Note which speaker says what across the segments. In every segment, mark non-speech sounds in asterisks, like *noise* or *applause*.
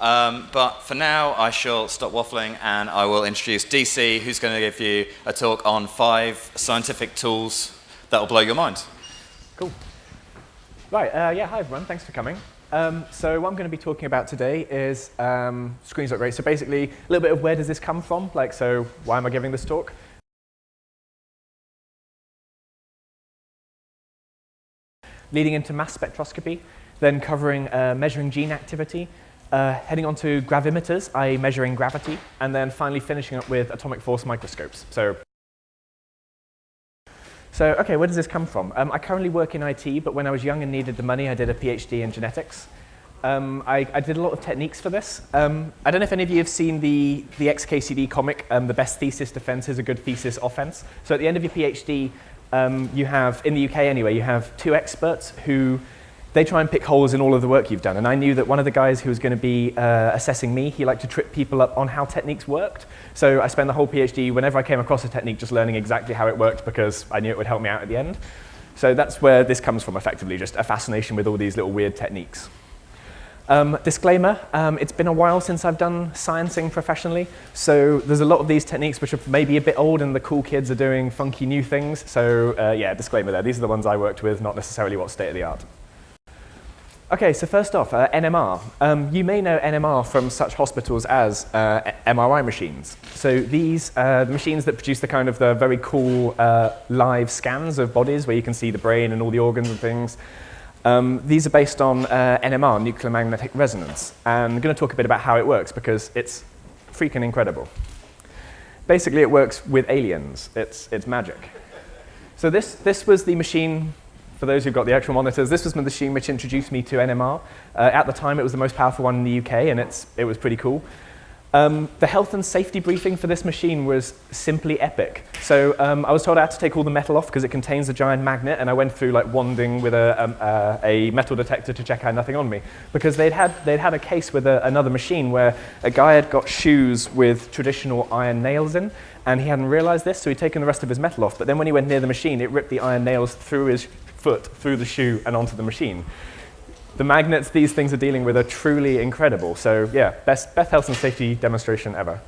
Speaker 1: Um, but for now, I shall stop waffling and I will introduce DC, who's going to give you a talk on five scientific tools that will blow your mind.
Speaker 2: Cool. Right, uh, yeah, hi everyone, thanks for coming. Um, so what I'm going to be talking about today is um, screens.great. So basically, a little bit of where does this come from? Like, so why am I giving this talk? Leading into mass spectroscopy, then covering uh, measuring gene activity, uh, heading on to gravimeters, i.e. measuring gravity, and then finally finishing up with atomic force microscopes. So, so okay, where does this come from? Um, I currently work in IT, but when I was young and needed the money, I did a PhD in genetics. Um, I, I, did a lot of techniques for this. Um, I don't know if any of you have seen the, the XKCD comic, um, The Best Thesis Defense is a Good Thesis Offense. So at the end of your PhD, um, you have, in the UK anyway, you have two experts who they try and pick holes in all of the work you've done. And I knew that one of the guys who was going to be uh, assessing me, he liked to trip people up on how techniques worked. So I spent the whole PhD, whenever I came across a technique, just learning exactly how it worked because I knew it would help me out at the end. So that's where this comes from, effectively, just a fascination with all these little weird techniques. Um, disclaimer, um, it's been a while since I've done sciencing professionally, so there's a lot of these techniques which are maybe a bit old and the cool kids are doing funky new things. So uh, yeah, disclaimer there. These are the ones I worked with, not necessarily what's state of the art. Okay, so first off, uh, NMR. Um, you may know NMR from such hospitals as uh, MRI machines. So these are the machines that produce the kind of the very cool uh, live scans of bodies where you can see the brain and all the organs and things. Um, these are based on uh, NMR, nuclear magnetic resonance. And I'm going to talk a bit about how it works because it's freaking incredible. Basically, it works with aliens. It's, it's magic. So this, this was the machine for those who've got the actual monitors, this was the machine which introduced me to NMR. Uh, at the time, it was the most powerful one in the UK, and it's, it was pretty cool. Um, the health and safety briefing for this machine was simply epic. So um, I was told I had to take all the metal off because it contains a giant magnet, and I went through like wanding with a, um, uh, a metal detector to check I had nothing on me. Because they'd had, they'd had a case with a, another machine where a guy had got shoes with traditional iron nails in, and he hadn't realized this, so he'd taken the rest of his metal off. But then when he went near the machine, it ripped the iron nails through his foot through the shoe and onto the machine. The magnets these things are dealing with are truly incredible. So yeah, best, best health and safety demonstration ever.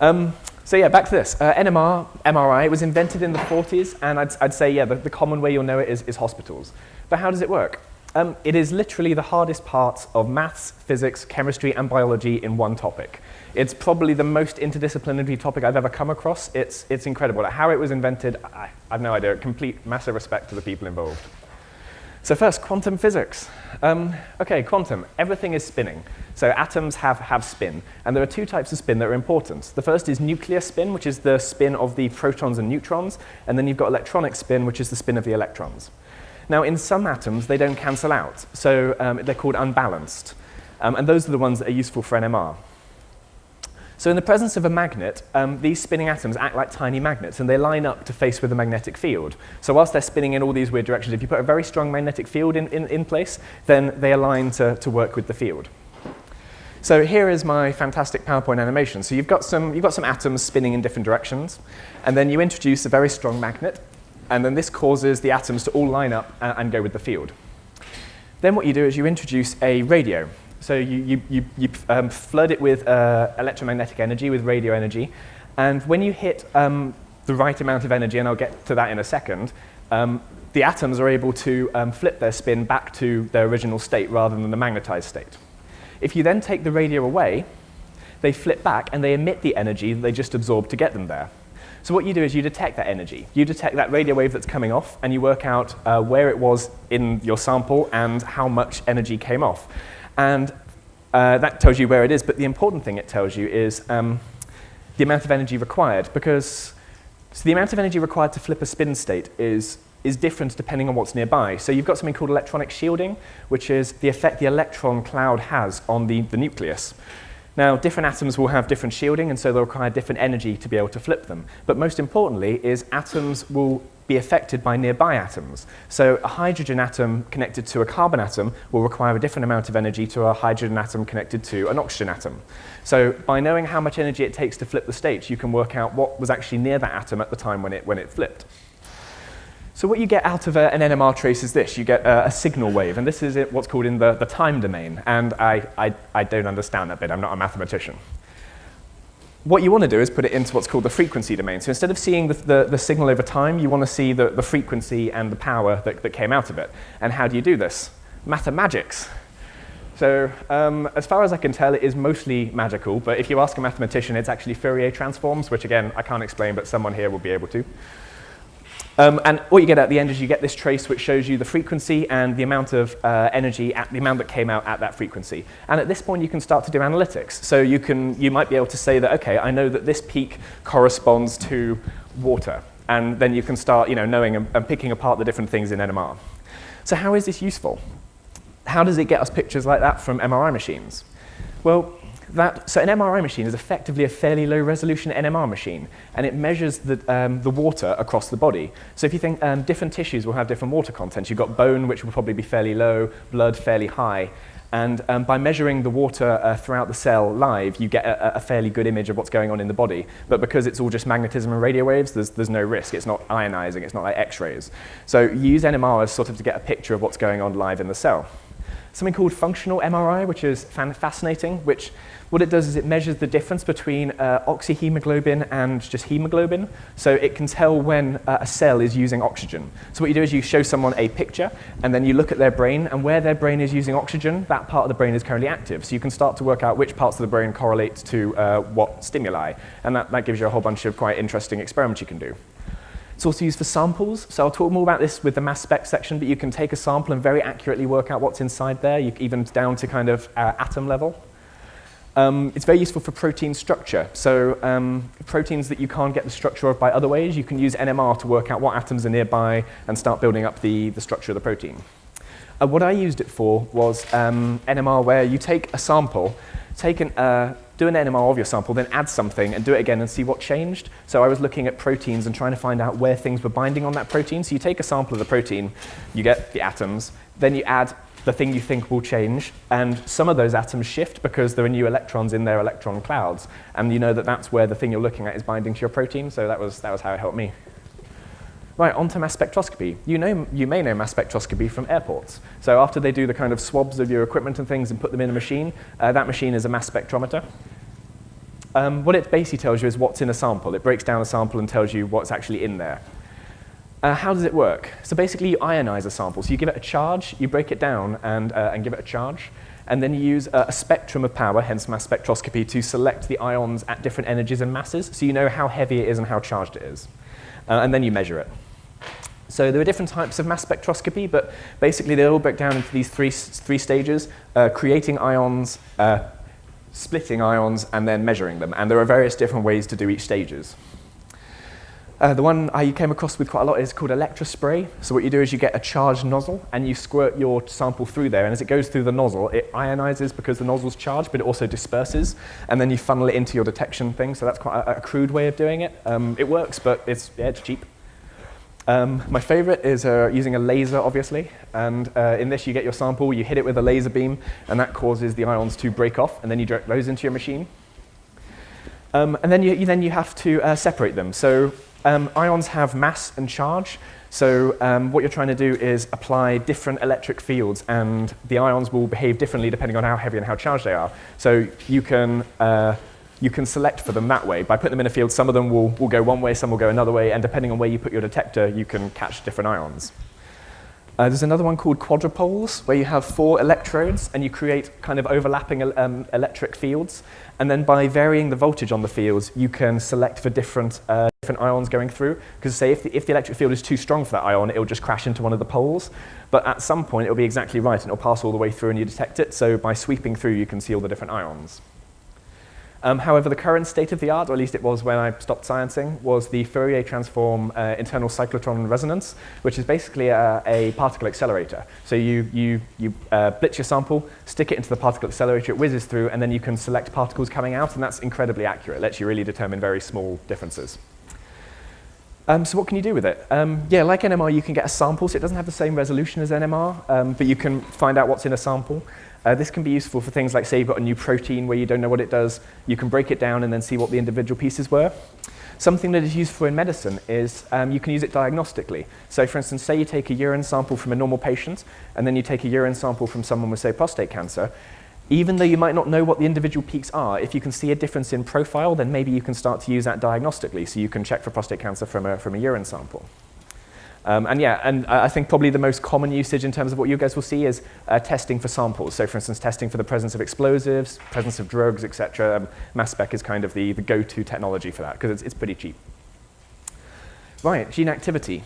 Speaker 2: Um, so yeah, back to this. Uh, NMR, MRI, was invented in the 40s, and I'd, I'd say, yeah, the, the, common way you'll know it is, is hospitals. But how does it work? Um, it is literally the hardest part of maths, physics, chemistry, and biology in one topic. It's probably the most interdisciplinary topic I've ever come across. It's, it's incredible. How it was invented, I, I have no idea. Complete massive respect to the people involved. So first, quantum physics. Um, okay, quantum. Everything is spinning. So atoms have, have spin. And there are two types of spin that are important. The first is nuclear spin, which is the spin of the protons and neutrons. And then you've got electronic spin, which is the spin of the electrons. Now, in some atoms, they don't cancel out. So um, they're called unbalanced. Um, and those are the ones that are useful for NMR. So in the presence of a magnet, um, these spinning atoms act like tiny magnets, and they line up to face with a magnetic field. So whilst they're spinning in all these weird directions, if you put a very strong magnetic field in, in, in place, then they align to, to work with the field. So here is my fantastic PowerPoint animation. So you've got, some, you've got some atoms spinning in different directions, and then you introduce a very strong magnet, and then this causes the atoms to all line up and, and go with the field. Then what you do is you introduce a radio. So you, you, you, you um, flood it with uh, electromagnetic energy, with radio energy, and when you hit um, the right amount of energy, and I'll get to that in a second, um, the atoms are able to um, flip their spin back to their original state rather than the magnetized state. If you then take the radio away, they flip back and they emit the energy that they just absorbed to get them there. So what you do is you detect that energy. You detect that radio wave that's coming off, and you work out uh, where it was in your sample and how much energy came off. And uh, that tells you where it is, but the important thing it tells you is um, the amount of energy required, because so the amount of energy required to flip a spin state is, is different depending on what's nearby. So you've got something called electronic shielding, which is the effect the electron cloud has on the, the nucleus. Now, different atoms will have different shielding, and so they'll require different energy to be able to flip them. But most importantly is atoms will be affected by nearby atoms. So a hydrogen atom connected to a carbon atom will require a different amount of energy to a hydrogen atom connected to an oxygen atom. So by knowing how much energy it takes to flip the state, you can work out what was actually near that atom at the time when it, when it flipped. So what you get out of a, an NMR trace is this. You get a, a signal wave, and this is it, what's called in the, the time domain. And I, I, I don't understand that bit. I'm not a mathematician. What you want to do is put it into what's called the frequency domain. So instead of seeing the, the, the signal over time, you want to see the, the frequency and the power that, that came out of it. And how do you do this? Mathemagics. So um, as far as I can tell, it is mostly magical. But if you ask a mathematician, it's actually Fourier transforms, which again, I can't explain, but someone here will be able to. Um, and what you get at the end is you get this trace which shows you the frequency and the amount of uh, energy, at the amount that came out at that frequency. And at this point, you can start to do analytics. So you, can, you might be able to say that, OK, I know that this peak corresponds to water. And then you can start you know, knowing and, and picking apart the different things in NMR. So how is this useful? How does it get us pictures like that from MRI machines? Well, that, so an MRI machine is effectively a fairly low resolution NMR machine, and it measures the, um, the water across the body. So if you think um, different tissues will have different water content, you've got bone, which will probably be fairly low, blood fairly high, and um, by measuring the water uh, throughout the cell live, you get a, a, fairly good image of what's going on in the body. But because it's all just magnetism and radio waves, there's, there's no risk. It's not ionizing, it's not like X-rays. So you use NMR as sort of to get a picture of what's going on live in the cell. Something called functional MRI, which is fascinating, which what it does is it measures the difference between uh, oxyhemoglobin and just hemoglobin. So it can tell when uh, a cell is using oxygen. So what you do is you show someone a picture, and then you look at their brain, and where their brain is using oxygen, that part of the brain is currently active. So you can start to work out which parts of the brain correlate to uh, what stimuli. And that, that gives you a whole bunch of quite interesting experiments you can do. It's also used for samples. So I'll talk more about this with the mass spec section, but you can take a sample and very accurately work out what's inside there, you, even down to kind of uh, atom level. Um, it's very useful for protein structure. So um, proteins that you can't get the structure of by other ways, you can use NMR to work out what atoms are nearby and start building up the, the structure of the protein. Uh, what I used it for was um, NMR where you take a sample, take an, uh, do an NMR of your sample, then add something and do it again and see what changed. So I was looking at proteins and trying to find out where things were binding on that protein. So you take a sample of the protein, you get the atoms, then you add the thing you think will change, and some of those atoms shift because there are new electrons in their electron clouds, and you know that that's where the thing you're looking at is binding to your protein, so that was, that was how it helped me. Right, on to mass spectroscopy. You, know, you may know mass spectroscopy from airports. So after they do the kind of swabs of your equipment and things and put them in a machine, uh, that machine is a mass spectrometer. Um, what it basically tells you is what's in a sample. It breaks down a sample and tells you what's actually in there. Uh, how does it work? So basically, you ionize a sample. So you give it a charge, you break it down, and, uh, and give it a charge. And then you use a, a, spectrum of power, hence mass spectroscopy, to select the ions at different energies and masses, so you know how heavy it is and how charged it is. Uh, and then you measure it. So there are different types of mass spectroscopy, but basically they all break down into these three, three stages, uh, creating ions, uh, splitting ions, and then measuring them. And there are various different ways to do each stages. Uh, the one I came across with quite a lot is called electrospray. So what you do is you get a charged nozzle and you squirt your sample through there. And as it goes through the nozzle, it ionizes because the nozzle's charged, but it also disperses. And then you funnel it into your detection thing. So that's quite a, a crude way of doing it. Um, it works, but it's, yeah, it's cheap. Um, my favorite is uh, using a laser, obviously. And uh, in this, you get your sample, you hit it with a laser beam, and that causes the ions to break off. And then you direct those into your machine. Um, and then you, you, then you have to uh, separate them. So um, ions have mass and charge, so um, what you're trying to do is apply different electric fields, and the ions will behave differently depending on how heavy and how charged they are. So you can, uh, you can select for them that way. By putting them in a field, some of them will, will go one way, some will go another way, and depending on where you put your detector, you can catch different ions. Uh, there's another one called quadrupoles, where you have four electrodes and you create kind of overlapping um, electric fields. And then by varying the voltage on the fields, you can select for different, uh, different ions going through. Because say if the, if the electric field is too strong for that ion, it will just crash into one of the poles. But at some point, it will be exactly right, and it will pass all the way through and you detect it. So by sweeping through, you can see all the different ions. Um, however, the current state of the art, or at least it was when I stopped sciencing, was the Fourier transform uh, internal cyclotron resonance, which is basically a, a particle accelerator. So you, you, you uh, blitz your sample, stick it into the particle accelerator, it whizzes through, and then you can select particles coming out, and that's incredibly accurate. It lets you really determine very small differences. Um, so what can you do with it? Um, yeah, like NMR, you can get a sample, so it doesn't have the same resolution as NMR, um, but you can find out what's in a sample. Uh, this can be useful for things like, say, you've got a new protein where you don't know what it does. You can break it down and then see what the individual pieces were. Something that is used for in medicine is um, you can use it diagnostically. So for instance, say you take a urine sample from a normal patient, and then you take a urine sample from someone with, say, prostate cancer, even though you might not know what the individual peaks are, if you can see a difference in profile, then maybe you can start to use that diagnostically. So you can check for prostate cancer from a, from a urine sample. Um, and yeah, and I think probably the most common usage in terms of what you guys will see is uh, testing for samples. So for instance, testing for the presence of explosives, presence of drugs, etc. Um, mass spec is kind of the, the go-to technology for that because it's, it's pretty cheap. Right, gene activity.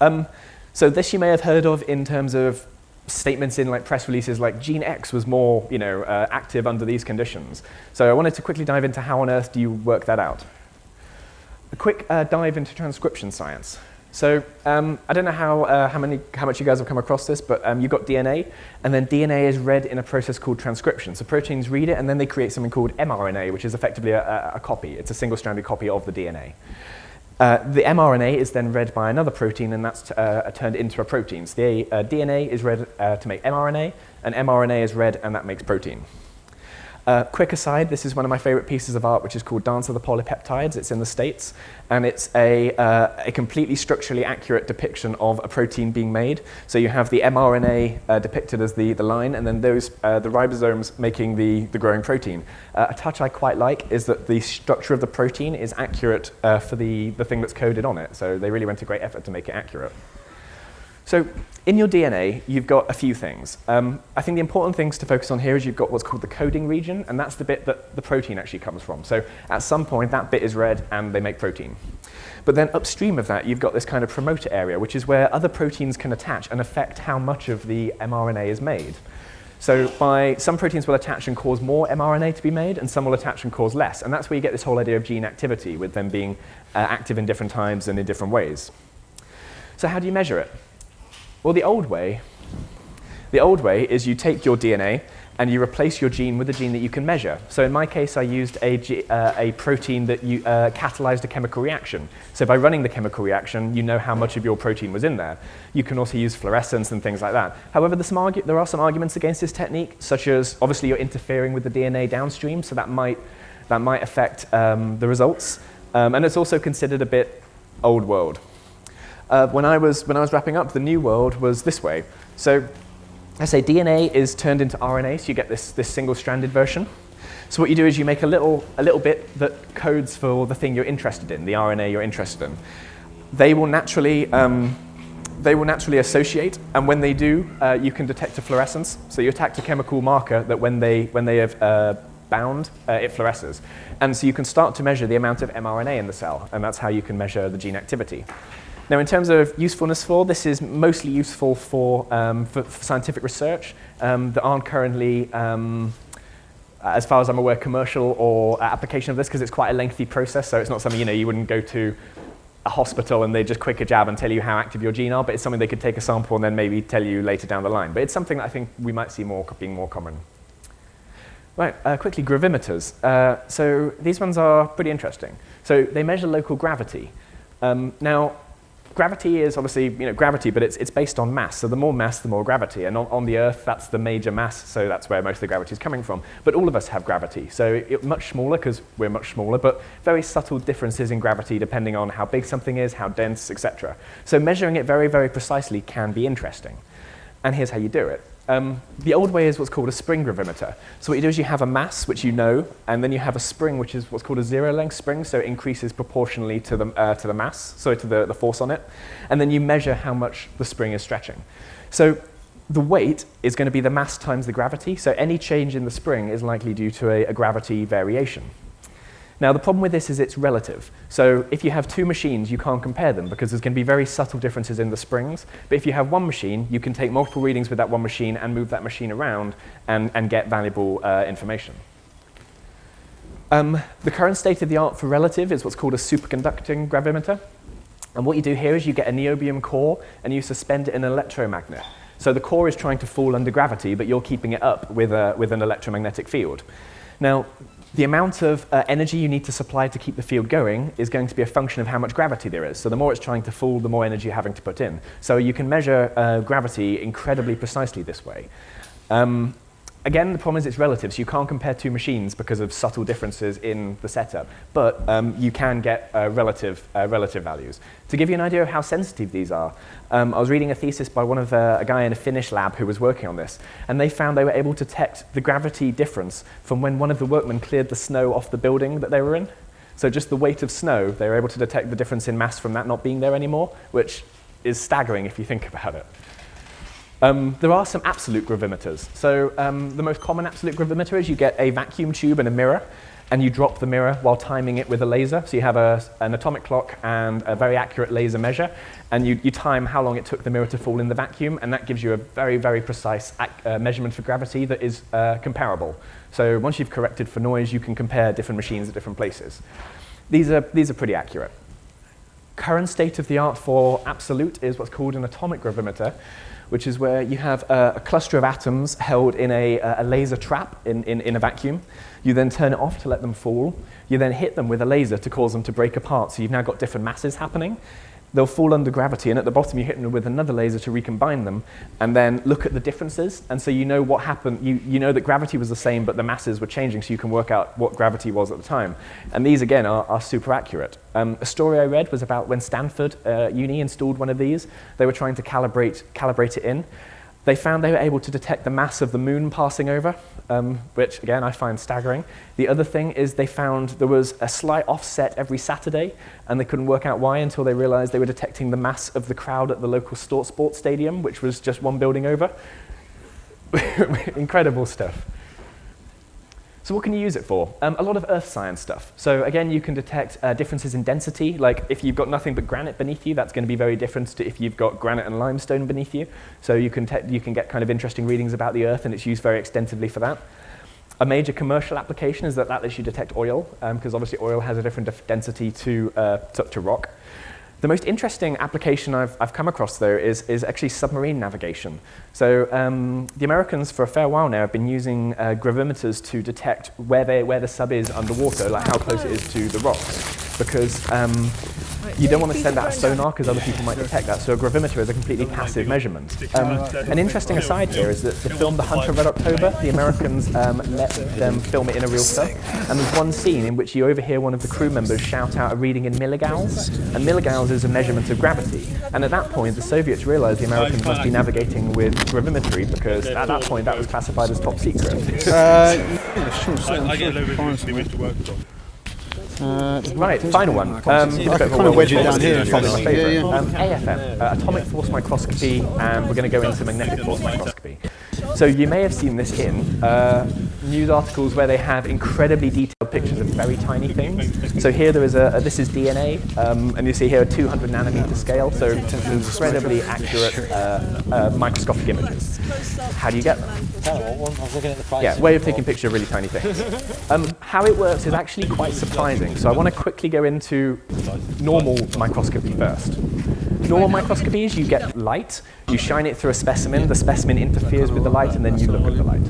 Speaker 2: Um, so this you may have heard of in terms of statements in like press releases like gene X was more you know, uh, active under these conditions. So I wanted to quickly dive into how on earth do you work that out. A quick uh, dive into transcription science. So um, I don't know how, uh, how, many, how much you guys have come across this, but um, you've got DNA, and then DNA is read in a process called transcription. So proteins read it, and then they create something called mRNA, which is effectively a, a copy. It's a single-stranded copy of the DNA. Uh, the mRNA is then read by another protein, and that's uh, turned into a protein. So the uh, DNA is read uh, to make mRNA, and mRNA is read, and that makes protein. Uh, quick aside, this is one of my favorite pieces of art, which is called Dance of the Polypeptides. It's in the States, and it's a, uh, a completely structurally accurate depiction of a protein being made. So you have the mRNA uh, depicted as the, the line, and then those, uh, the ribosomes making the, the growing protein. Uh, a touch I quite like is that the structure of the protein is accurate uh, for the, the thing that's coded on it. So they really went to great effort to make it accurate. So in your DNA, you've got a few things. Um, I think the important things to focus on here is you've got what's called the coding region, and that's the bit that the protein actually comes from. So at some point, that bit is read, and they make protein. But then upstream of that, you've got this kind of promoter area, which is where other proteins can attach and affect how much of the mRNA is made. So by, some proteins will attach and cause more mRNA to be made, and some will attach and cause less. And that's where you get this whole idea of gene activity, with them being uh, active in different times and in different ways. So how do you measure it? Well, the old way, the old way is you take your DNA and you replace your gene with a gene that you can measure. So in my case, I used a, uh, a protein that you, uh, catalyzed a chemical reaction. So by running the chemical reaction, you know how much of your protein was in there. You can also use fluorescence and things like that. However, there are some arguments against this technique, such as obviously you're interfering with the DNA downstream, so that might, that might affect um, the results. Um, and it's also considered a bit old world uh, when, I was, when I was wrapping up, the new world was this way. So I say DNA is turned into RNA, so you get this, this single-stranded version. So what you do is you make a little, a little bit that codes for the thing you're interested in, the RNA you're interested in. They will naturally, um, they will naturally associate, and when they do, uh, you can detect a fluorescence. So you attach a chemical marker that when they, when they have uh, bound, uh, it fluoresces. And so you can start to measure the amount of mRNA in the cell, and that's how you can measure the gene activity. Now, in terms of usefulness for, this is mostly useful for, um, for, for, scientific research um, that aren't currently, um, as far as I'm aware, commercial or application of this because it's quite a lengthy process. So it's not something, you know, you wouldn't go to a hospital and they just quick a jab and tell you how active your gene are, but it's something they could take a sample and then maybe tell you later down the line. But it's something that I think we might see more being more common. Right, uh, quickly, gravimeters. Uh, so these ones are pretty interesting. So they measure local gravity. Um, now, gravity is obviously you know, gravity, but it's, it's based on mass. So the more mass, the more gravity. And on, on the Earth, that's the major mass, so that's where most of the gravity is coming from. But all of us have gravity. So it, much smaller, because we're much smaller, but very subtle differences in gravity depending on how big something is, how dense, etc. So measuring it very, very precisely can be interesting. And here's how you do it. Um, the old way is what's called a spring gravimeter. So what you do is you have a mass, which you know, and then you have a spring, which is what's called a zero-length spring, so it increases proportionally to the, uh, to the mass, so to the, the force on it. And then you measure how much the spring is stretching. So the weight is going to be the mass times the gravity, so any change in the spring is likely due to a, a gravity variation. Now, the problem with this is it's relative. So if you have two machines, you can't compare them because there's going to be very subtle differences in the springs. But if you have one machine, you can take multiple readings with that one machine and move that machine around and, and get valuable uh, information. Um, the current state of the art for relative is what's called a superconducting gravimeter. And what you do here is you get a niobium core and you suspend it in an electromagnet. So the core is trying to fall under gravity, but you're keeping it up with, a, with an electromagnetic field. Now, the amount of uh, energy you need to supply to keep the field going is going to be a function of how much gravity there is. So the more it's trying to fall, the more energy you're having to put in. So you can measure uh, gravity incredibly precisely this way. Um, Again, the problem is it's relative, so you can't compare two machines because of subtle differences in the setup, but um, you can get uh, relative, uh, relative values. To give you an idea of how sensitive these are, um, I was reading a thesis by one of uh, a guy in a Finnish lab who was working on this, and they found they were able to detect the gravity difference from when one of the workmen cleared the snow off the building that they were in. So just the weight of snow, they were able to detect the difference in mass from that not being there anymore, which is staggering if you think *laughs* about it. Um, there are some absolute gravimeters. So um, the most common absolute gravimeter is you get a vacuum tube and a mirror, and you drop the mirror while timing it with a laser. So you have a, an atomic clock and a very accurate laser measure, and you, you time how long it took the mirror to fall in the vacuum, and that gives you a very, very precise uh, measurement for gravity that is uh, comparable. So once you've corrected for noise, you can compare different machines at different places. These are, these are pretty accurate. Current state of the art for absolute is what's called an atomic gravimeter, which is where you have a, a cluster of atoms held in a, a laser trap in, in, in, a vacuum. You then turn it off to let them fall. You then hit them with a laser to cause them to break apart. So you've now got different masses happening they'll fall under gravity, and at the bottom you hit them with another laser to recombine them, and then look at the differences, and so you know what happened, you, you know that gravity was the same, but the masses were changing, so you can work out what gravity was at the time. And these, again, are, are super accurate. Um, a story I read was about when Stanford uh, Uni installed one of these, they were trying to calibrate, calibrate it in, they found they were able to detect the mass of the moon passing over, um, which again I find staggering. The other thing is they found there was a slight offset every Saturday, and they couldn't work out why until they realized they were detecting the mass of the crowd at the local sports stadium, which was just one building over. *laughs* Incredible stuff. So what can you use it for? Um, a lot of earth science stuff. So again, you can detect uh, differences in density. Like if you've got nothing but granite beneath you, that's going to be very different to if you've got granite and limestone beneath you. So you can, you can get kind of interesting readings about the earth, and it's used very extensively for that. A major commercial application is that that lets you detect oil, because um, obviously oil has a different density to, uh, to, to rock. The most interesting application I've, I've come across, though, is, is actually submarine navigation. So um, the Americans, for a fair while now, have been using uh, gravimeters to detect where, they, where the sub is underwater, like how close it is to the rocks. Because um, you don't want to send out a sonar because other people might detect that. So a gravimeter is a completely passive measurement. Um, an interesting aside here is that the film The Hunt of Red October, the Americans um, let them film it in a real sub. And there's one scene in which you overhear one of the crew members shout out a reading in milligals. And milligals is a measurement of gravity. And at that point, the Soviets realized the Americans must be navigating with gravimetry because at that point that was classified as top secret. Uh, yeah, sure, I, I get uh, right, final one. Um, I kind of wedge it down here. Yeah, yeah. Um, AFM, uh, atomic force microscopy, and we're going to go into magnetic force microscopy. So you may have seen this in uh, news articles where they have incredibly detailed pictures of very tiny things. So here there is a, a this is DNA, um, and you see here a 200 nanometer scale, so incredibly accurate uh, uh, microscopic images. How do you get them? Yeah, way of taking pictures of really tiny things. *laughs* Um, how it works is actually quite surprising. So I want to quickly go into normal microscopy first. Normal microscopy is you get light, you shine it through a specimen, the specimen interferes with the light, and then you look at the light.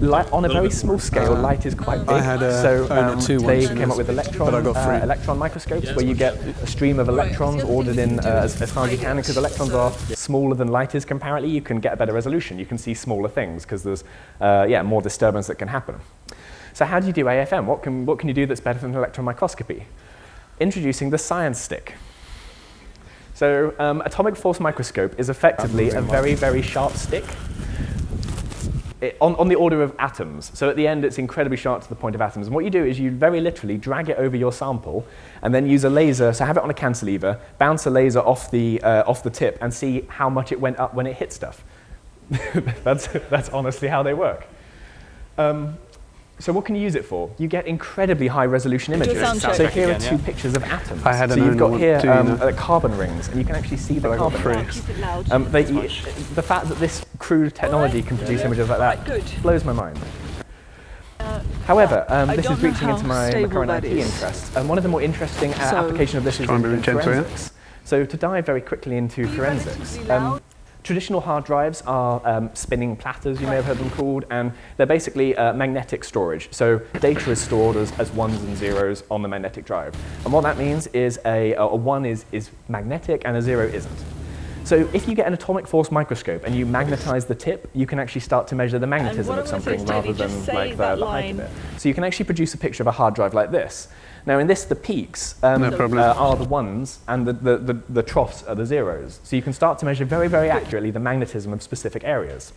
Speaker 2: Light, on a very small scale, light is quite big. so um, they came up with electron, uh, electron microscopes where you get a stream of electrons ordered in uh, as, as far as you can. Because electrons are smaller than light is comparatively, you can get a better resolution. You can see smaller things because there's uh, yeah, more disturbance that can happen. So how do you do AFM? What can, what can you do that's better than electron microscopy? Introducing the science stick. So um, atomic force microscope is effectively a very, very sharp stick it, on, on the order of atoms. So at the end, it's incredibly sharp to the point of atoms. And what you do is you very literally drag it over your sample and then use a laser, so have it on a cantilever, bounce a laser off the, uh, off the tip and see how much it went up when it hit stuff. *laughs* that's, that's honestly how they work. Um, so what can you use it for? You get incredibly high resolution images. So here are two yeah. pictures of atoms. I had so you've got here um, uh, carbon rings, and you can actually see the carbon rings. Um, they, the fact that this crude technology can produce images like that blows my mind. However, um, this is reaching into my, my current IT interest. And one of the more interesting uh, so applications of this is in, in forensics. So to dive very quickly into forensics, um, Traditional hard drives are um, spinning platters, you may have heard them called, and they're basically uh, magnetic storage. So data is stored as, as ones and zeros on the magnetic drive. And what that means is a, a one is, is magnetic and a zero isn't. So if you get an atomic force microscope and you magnetize the tip, you can actually start to measure the magnetism of something
Speaker 3: supposed to do?
Speaker 2: rather than like
Speaker 3: that
Speaker 2: the, the height of it. So you can actually produce a picture of a hard drive like this. Now in this, the peaks um,
Speaker 4: No
Speaker 2: uh, are the ones and the, the, the, the troughs are the zeros. So you can start to measure very, very accurately the magnetism of specific areas.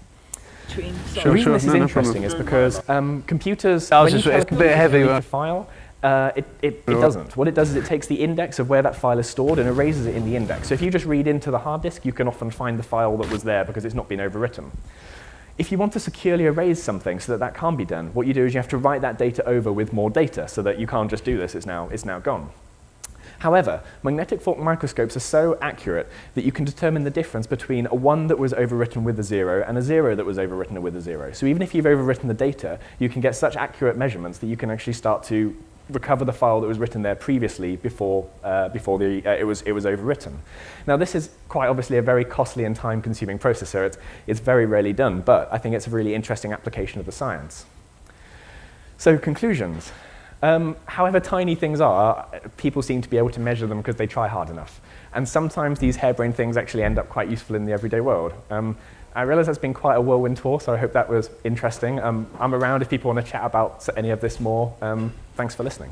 Speaker 3: Between,
Speaker 2: The reason
Speaker 4: sure.
Speaker 2: this is
Speaker 4: No, no
Speaker 2: interesting
Speaker 4: problem.
Speaker 2: is because um, computers,
Speaker 4: I was
Speaker 2: you
Speaker 4: just-
Speaker 2: tell
Speaker 4: it's a bit heavy,
Speaker 2: a file, uh, it, it, it
Speaker 4: Sure.
Speaker 2: doesn't. What it does is it takes the index of where that file is stored and erases it in the index. So if you just read into the hard disk, you can often find the file that was there because it's not been overwritten. If you want to securely erase something so that that can't be done, what you do is you have to write that data over with more data so that you can't just do this, it's now, it's now gone. However, magnetic force microscopes are so accurate that you can determine the difference between a 1 that was overwritten with a 0 and a 0 that was overwritten with a 0. So even if you've overwritten the data, you can get such accurate measurements that you can actually start to recover the file that was written there previously before, uh, before the, uh, it, was, it was overwritten. Now this is quite obviously a very costly and time-consuming processor. It's, it's very rarely done, but I think it's a really interesting application of the science. So conclusions. Um, however tiny things are, people seem to be able to measure them because they try hard enough. And sometimes these harebrained things actually end up quite useful in the everyday world. Um, I realize that's been quite a whirlwind tour, so I hope that was interesting. Um, I'm around if people want to chat about any of this more. Um, thanks for listening.